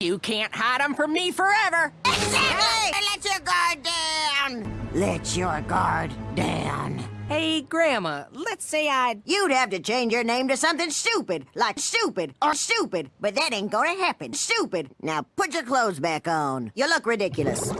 You can't hide them from me forever. Exactly! Let your guard down! Let your guard down. Hey, Grandma, let's say I'd. You'd have to change your name to something stupid, like stupid or stupid, but that ain't gonna happen. Stupid. Now put your clothes back on. You look ridiculous.